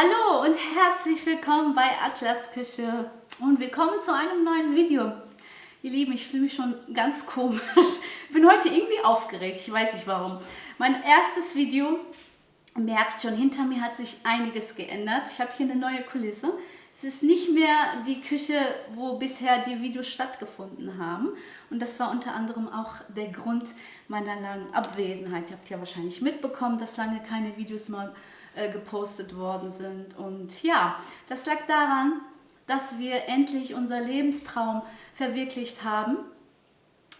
Hallo und herzlich willkommen bei Atlas Küche und willkommen zu einem neuen Video. Ihr Lieben, ich fühle mich schon ganz komisch. Ich bin heute irgendwie aufgeregt, ich weiß nicht warum. Mein erstes Video, merkt schon, hinter mir hat sich einiges geändert. Ich habe hier eine neue Kulisse. Es ist nicht mehr die Küche, wo bisher die Videos stattgefunden haben. Und das war unter anderem auch der Grund meiner langen Abwesenheit. Ihr habt ja wahrscheinlich mitbekommen, dass lange keine Videos mal äh, gepostet worden sind. Und ja, das lag daran, dass wir endlich unser Lebenstraum verwirklicht haben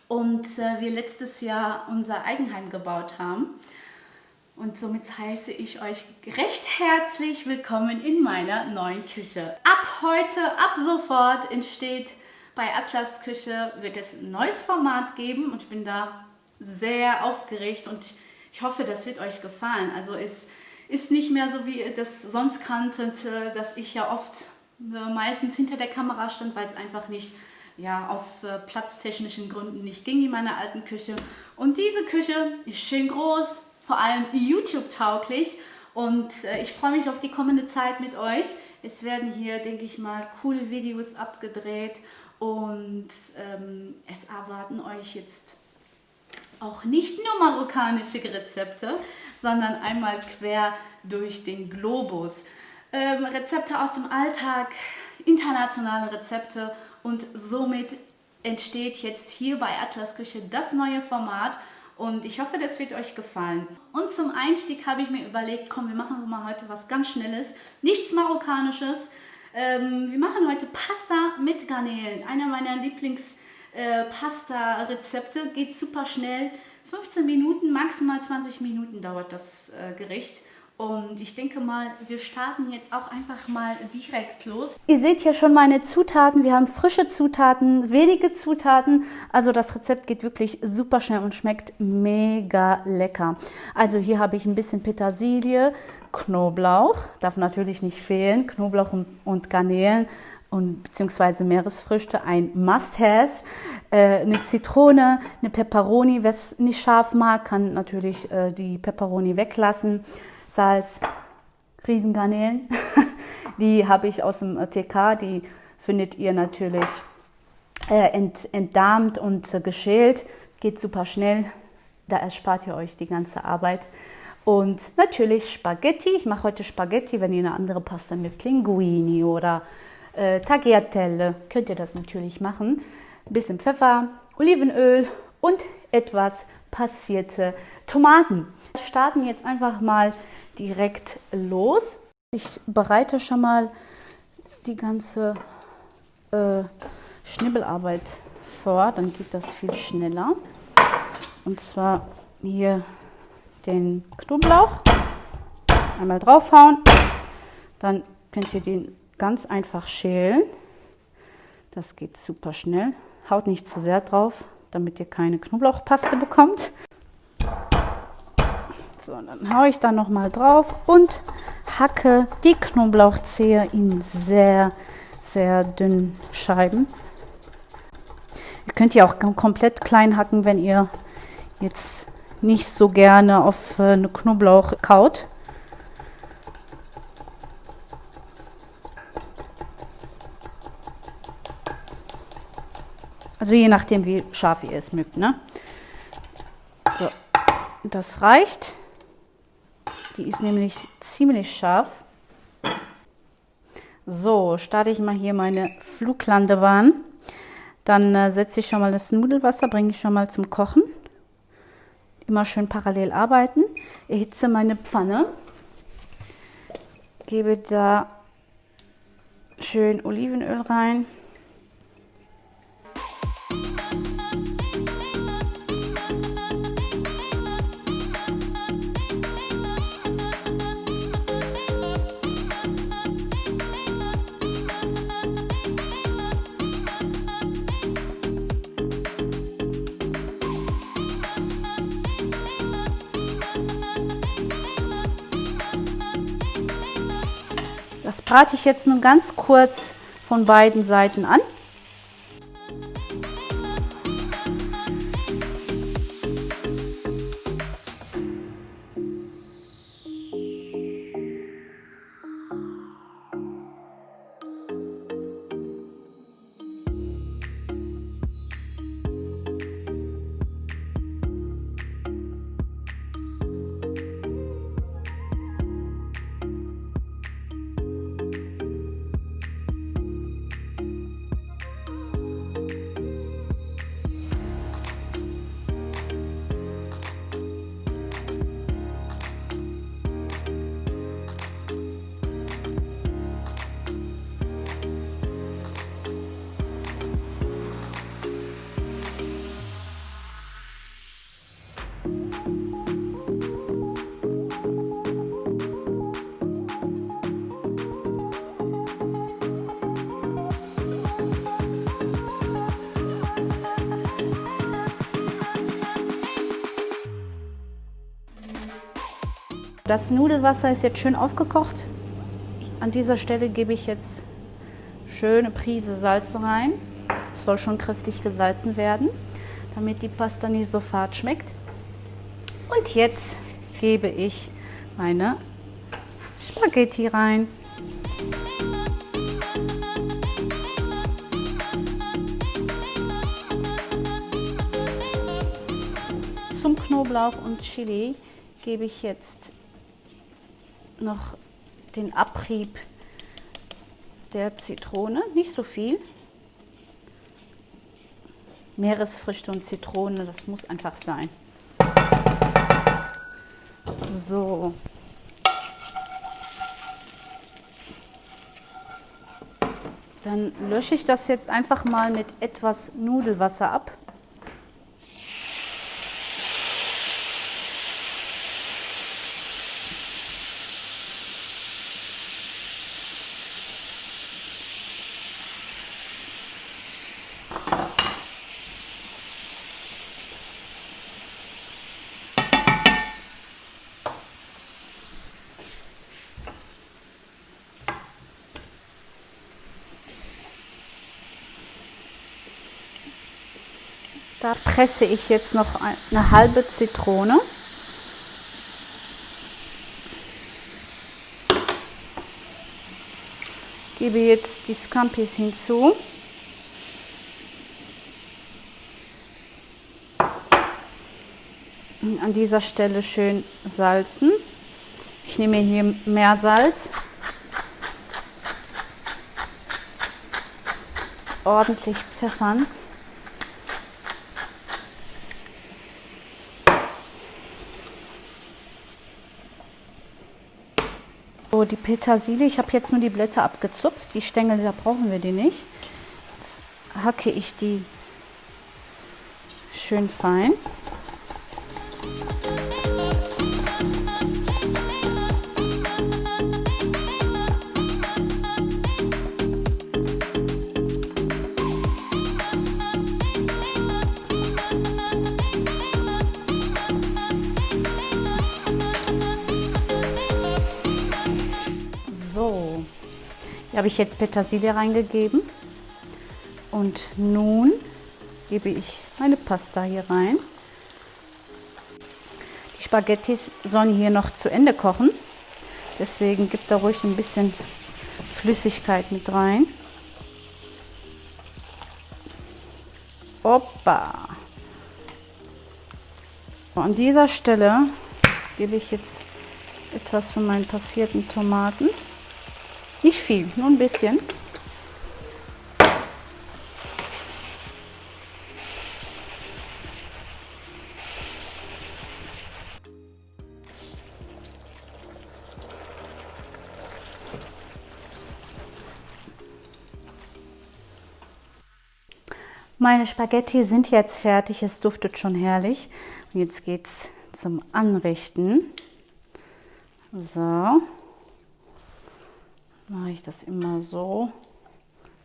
und äh, wir letztes Jahr unser Eigenheim gebaut haben. Und somit heiße ich euch recht herzlich willkommen in meiner neuen Küche. Ab heute, ab sofort entsteht bei Atlas Küche, wird es ein neues Format geben und ich bin da sehr aufgeregt und ich hoffe, das wird euch gefallen. Also es ist nicht mehr so, wie das sonst kanntet, äh, dass ich ja oft äh, meistens hinter der Kamera stand, weil es einfach nicht, ja, aus äh, platztechnischen Gründen nicht ging in meiner alten Küche. Und diese Küche ist schön groß, vor allem YouTube-tauglich und ich freue mich auf die kommende Zeit mit euch. Es werden hier, denke ich mal, coole Videos abgedreht und ähm, es erwarten euch jetzt auch nicht nur marokkanische Rezepte, sondern einmal quer durch den Globus. Ähm, Rezepte aus dem Alltag, internationale Rezepte und somit entsteht jetzt hier bei Atlas Küche das neue Format und ich hoffe, das wird euch gefallen. Und zum Einstieg habe ich mir überlegt, komm, wir machen mal heute was ganz Schnelles, nichts Marokkanisches. Ähm, wir machen heute Pasta mit Garnelen, einer meiner Lieblings- äh, Pasta-Rezepte. Geht super schnell. 15 Minuten, maximal 20 Minuten dauert das äh, Gericht. Und ich denke mal, wir starten jetzt auch einfach mal direkt los. Ihr seht hier schon meine Zutaten. Wir haben frische Zutaten, wenige Zutaten. Also das Rezept geht wirklich super schnell und schmeckt mega lecker. Also hier habe ich ein bisschen Petersilie, Knoblauch, darf natürlich nicht fehlen, Knoblauch und, und Garnelen, und beziehungsweise Meeresfrüchte ein Must-Have. Äh, eine Zitrone, eine Peperoni, wer es nicht scharf mag, kann natürlich äh, die Peperoni weglassen. Salz, Riesengarnelen, die habe ich aus dem TK, die findet ihr natürlich äh, ent, entdarmt und äh, geschält. Geht super schnell, da erspart ihr euch die ganze Arbeit. Und natürlich Spaghetti. Ich mache heute Spaghetti, wenn ihr eine andere Pasta mit Linguini oder äh, Tagliatelle könnt ihr das natürlich machen. Ein bisschen Pfeffer, Olivenöl und etwas passierte Tomaten. Wir starten jetzt einfach mal direkt los. Ich bereite schon mal die ganze äh, Schnibbelarbeit vor, dann geht das viel schneller. Und zwar hier den Knoblauch einmal draufhauen, dann könnt ihr den ganz einfach schälen. Das geht super schnell. Haut nicht zu sehr drauf, damit ihr keine Knoblauchpaste bekommt. So, dann haue ich da noch mal drauf und hacke die Knoblauchzehe in sehr, sehr dünnen Scheiben. Ihr könnt ja auch komplett klein hacken, wenn ihr jetzt nicht so gerne auf äh, eine Knoblauch kaut. Also je nachdem, wie scharf ihr es mögt. Ne? So, das reicht. Die ist nämlich ziemlich scharf. So, starte ich mal hier meine Fluglandebahn. Dann äh, setze ich schon mal das Nudelwasser, bringe ich schon mal zum Kochen. Immer schön parallel arbeiten. Erhitze meine Pfanne. Gebe da schön Olivenöl rein. Brate ich jetzt nur ganz kurz von beiden Seiten an. Das Nudelwasser ist jetzt schön aufgekocht. An dieser Stelle gebe ich jetzt schöne Prise Salz rein. Soll schon kräftig gesalzen werden, damit die Pasta nicht so fad schmeckt. Und jetzt gebe ich meine Spaghetti rein. Zum Knoblauch und Chili gebe ich jetzt noch den Abrieb der Zitrone, nicht so viel. Meeresfrüchte und Zitrone, das muss einfach sein. So. Dann lösche ich das jetzt einfach mal mit etwas Nudelwasser ab. Da presse ich jetzt noch eine halbe Zitrone. Gebe jetzt die Scampis hinzu. An dieser Stelle schön salzen. Ich nehme hier mehr Salz. Ordentlich pfeffern. Die Petersilie, ich habe jetzt nur die Blätter abgezupft. Die Stängel, da brauchen wir die nicht. Jetzt hacke ich die schön fein. Habe ich jetzt Petersilie reingegeben. Und nun gebe ich meine Pasta hier rein. Die Spaghettis sollen hier noch zu Ende kochen. Deswegen gibt da ruhig ein bisschen Flüssigkeit mit rein. Opa! An dieser Stelle gebe ich jetzt etwas von meinen passierten Tomaten. Nicht viel, nur ein bisschen. Meine Spaghetti sind jetzt fertig, es duftet schon herrlich. Und jetzt geht es zum Anrichten. So mache ich das immer so.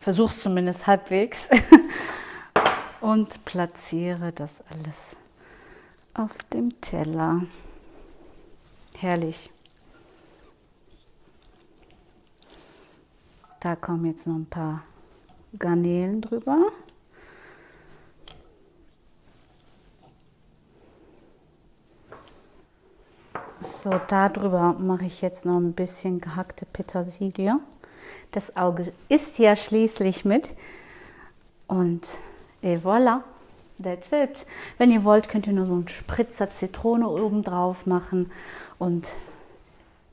Versuche zumindest halbwegs. und platziere das alles auf dem Teller. Herrlich. Da kommen jetzt noch ein paar Garnelen drüber. So, darüber mache ich jetzt noch ein bisschen gehackte Petersilie. Das Auge ist ja schließlich mit. Und et voilà, that's it. Wenn ihr wollt, könnt ihr nur so einen Spritzer Zitrone oben drauf machen. Und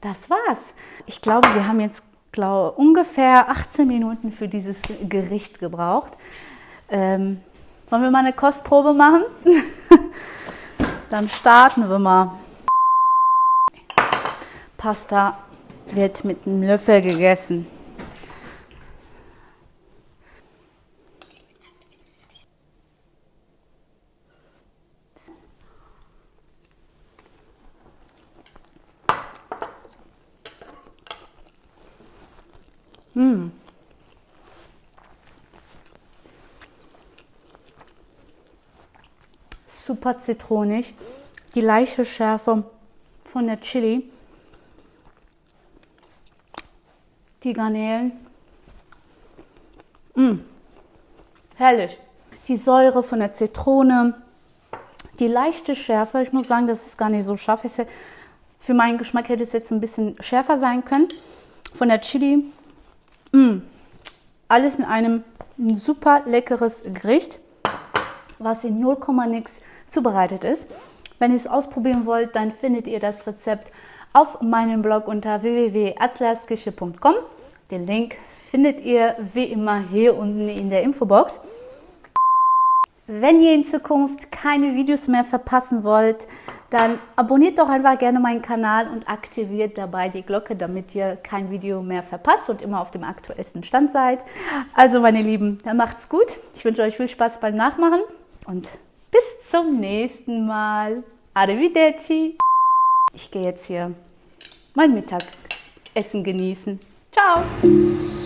das war's. Ich glaube, wir haben jetzt glaube, ungefähr 18 Minuten für dieses Gericht gebraucht. Ähm, sollen wir mal eine Kostprobe machen? Dann starten wir mal. Pasta wird mit einem Löffel gegessen. Mmh. Super zitronig, die leichte Schärfe von der Chili die Garnelen. Mmh. Herrlich. Die Säure von der Zitrone, die leichte Schärfe. Ich muss sagen, das ist gar nicht so scharf. Für meinen Geschmack hätte es jetzt ein bisschen schärfer sein können. Von der Chili. Mmh. Alles in einem super leckeres Gericht, was in 0, nix zubereitet ist. Wenn ihr es ausprobieren wollt, dann findet ihr das Rezept auf meinem Blog unter www.atlasküche.com. Den Link findet ihr wie immer hier unten in der Infobox. Wenn ihr in Zukunft keine Videos mehr verpassen wollt, dann abonniert doch einfach gerne meinen Kanal und aktiviert dabei die Glocke, damit ihr kein Video mehr verpasst und immer auf dem aktuellsten Stand seid. Also meine Lieben, dann macht's gut. Ich wünsche euch viel Spaß beim Nachmachen und bis zum nächsten Mal. Arrivederci. Ich gehe jetzt hier mein Mittagessen genießen. Ciao.